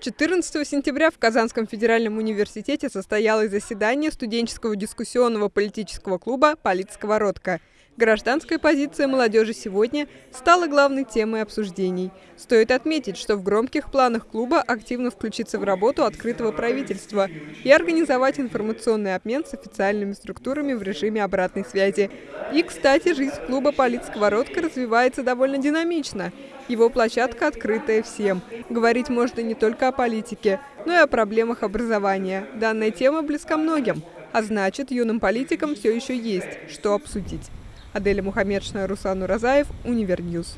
14 сентября в Казанском федеральном университете состоялось заседание студенческого дискуссионного политического клуба «Политсковородка». Гражданская позиция молодежи сегодня стала главной темой обсуждений. Стоит отметить, что в громких планах клуба активно включиться в работу открытого правительства и организовать информационный обмен с официальными структурами в режиме обратной связи. И, кстати, жизнь клуба «Политсковородка» развивается довольно динамично. Его площадка открытая всем. Говорить можно не только о политике, но и о проблемах образования. Данная тема близка многим, а значит, юным политикам все еще есть, что обсудить. Аделя Мухаммедшина, Руслан Уразаев, Univer News.